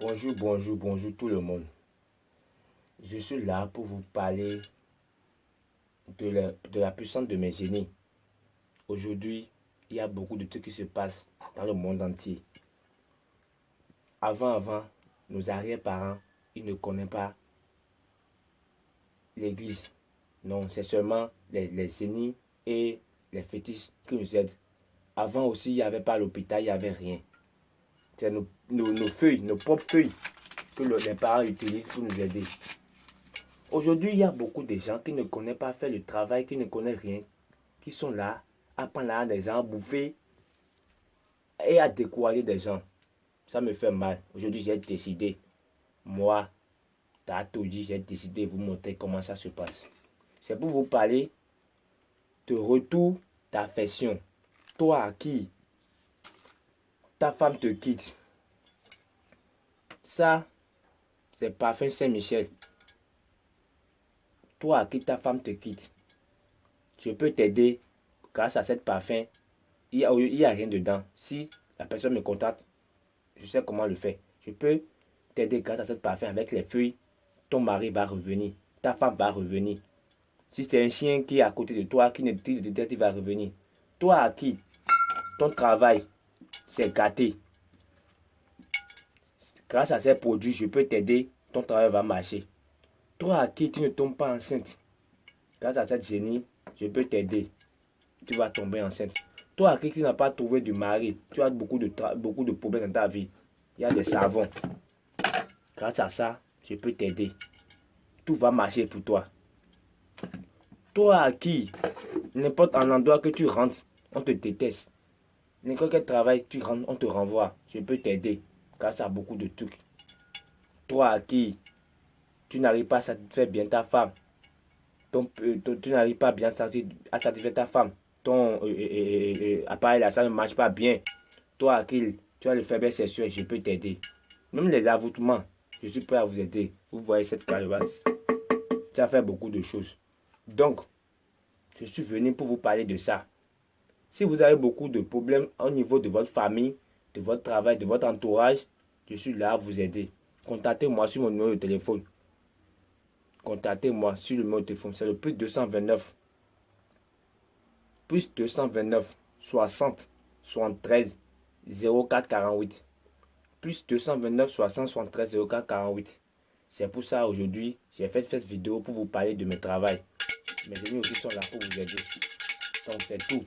Bonjour, bonjour, bonjour tout le monde. Je suis là pour vous parler de la, puissance de mes génies. Aujourd'hui, il y a beaucoup de trucs qui se passent dans le monde entier. Avant, avant, nos arrière-parents, ils ne connaissent pas l'église. Non, c'est seulement les génies et les fétiches qui nous aident. Avant aussi, il n'y avait pas l'hôpital, il n'y avait rien. C'est nos, feuilles, nos propres feuilles que les parents utilisent pour nous aider. Aujourd'hui, il y a beaucoup de gens qui ne connaissent pas faire le travail, qui ne connaissent rien, qui sont là à prendre à des gens, à bouffer et à décourager des gens. Ça me fait mal. Aujourd'hui, j'ai décidé, moi, dit, j'ai décidé de vous montrer comment ça se passe. C'est pour vous parler de retour d'affection. Toi à qui ta femme te quitte. Ça, c'est parfum Saint-Michel. Toi à qui ta femme te quitte. Je peux t'aider grâce à cette parfum. Il n'y a, rien dedans. Si la personne me contacte, je sais comment le faire. Je peux t'aider grâce à cette parfum avec les feuilles. Ton mari va revenir. Ta femme va revenir. Si c'est un chien qui est à côté de toi, qui ne te dit il va revenir. Toi à qui? Ton travail c'est gâté. Grâce à ces produits, je peux t'aider, ton travail va marcher. Toi à qui tu ne tombes pas enceinte, grâce à cette génie, je peux t'aider. Tu vas tomber enceinte. Toi à qui tu n'as pas trouvé de mari, tu as beaucoup de, beaucoup de problèmes dans ta vie. Il y a des savons. Grâce à ça, je peux t'aider. Tout va marcher pour toi. Toi à qui, n'importe un endroit que tu rentres, on te déteste. N'importe quel travail tu on te renvoie. Je peux t'aider grâce à beaucoup de trucs. Toi à qui? Tu n'arrives pas à satisfaire bien ta femme, euh, tu n'arrives pas bien à satisfaire ta femme, ton euh, euh, appareil là, ça ne marche pas bien. Toi à qui? Tu as le faiblesse sexuelle, je peux t'aider. Même les avoutements, je suis prêt à vous aider. Vous voyez cette calebasse. Ça fait beaucoup de choses. Donc, je suis venu pour vous parler de ça. Si vous avez beaucoup de problèmes au niveau de votre famille, de votre travail, de votre entourage, je suis là à vous aider. Contactez-moi sur mon numéro de téléphone. Contactez-moi sur le numéro de téléphone. C'est le plus 229. Plus 229 60 73 04 48. Plus 229 60 73 04 48. C'est pour ça aujourd'hui, j'ai fait cette vidéo pour vous parler de mes travail. Mes amis aussi sont là pour vous aider. Donc c'est tout.